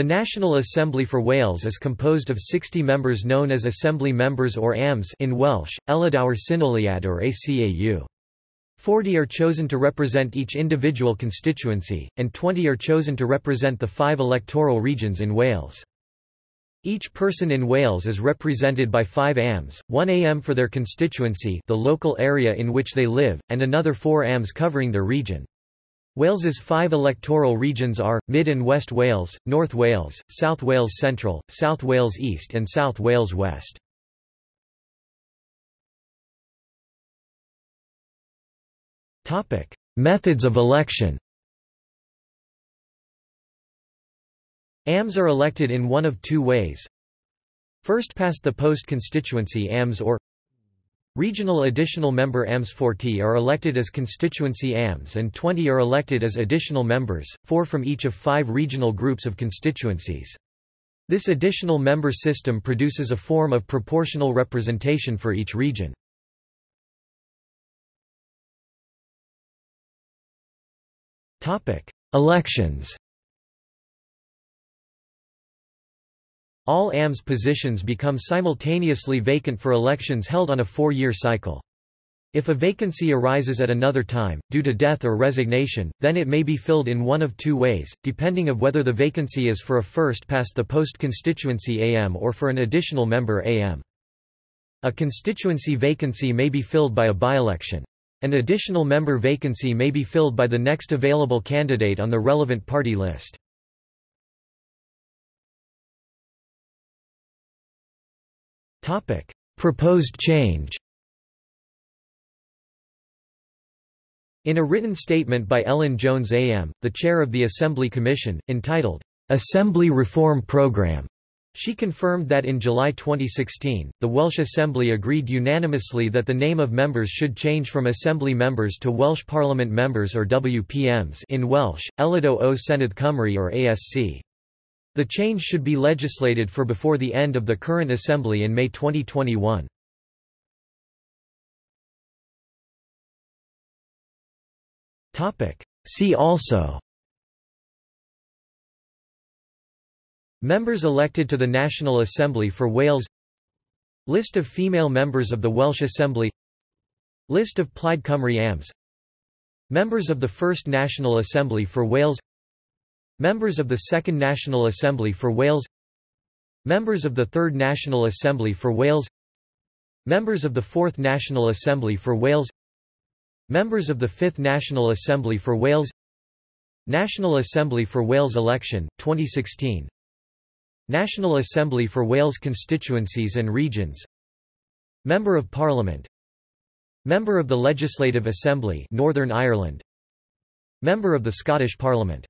The National Assembly for Wales is composed of 60 members known as Assembly Members or AMS in Welsh, Aelodau'r Cynulliad or ACAU. 40 are chosen to represent each individual constituency, and 20 are chosen to represent the five electoral regions in Wales. Each person in Wales is represented by five AMs, one AM for their constituency the local area in which they live, and another four AMs covering their region. Wales's five electoral regions are, Mid and West Wales, North Wales, South Wales Central, South Wales East and South Wales West. Methods of election AMs are elected in one of two ways. First past the post constituency AMs or Regional additional member AMs 40 are elected as constituency AMs and 20 are elected as additional members, four from each of five regional groups of constituencies. This additional member system produces a form of proportional representation for each region. Elections All AMS positions become simultaneously vacant for elections held on a four-year cycle. If a vacancy arises at another time, due to death or resignation, then it may be filled in one of two ways, depending of whether the vacancy is for a first past the post constituency AM or for an additional member AM. A constituency vacancy may be filled by a by-election. An additional member vacancy may be filled by the next available candidate on the relevant party list. Proposed change In a written statement by Elin Jones AM, the chair of the Assembly Commission, entitled, Assembly Reform Programme, she confirmed that in July 2016, the Welsh Assembly agreed unanimously that the name of members should change from Assembly members to Welsh Parliament members or WPMs in Welsh, Aelodau o Senedd Cymru or ASC. The change should be legislated for before the end of the current Assembly in May 2021. See also Members elected to the National Assembly for Wales List of female members of the Welsh Assembly List of Plaid Cymru AMs Members of the First National Assembly for Wales Members of the Second National Assembly for Wales Members of the Third National Assembly for Wales Members of the Fourth National Assembly for Wales Members of the Fifth National Assembly for Wales National Assembly for Wales election, 2016 National Assembly for Wales constituencies and regions. Member of Parliament. Member of the Legislative Assembly Northern Ireland. Member of the Scottish Parliament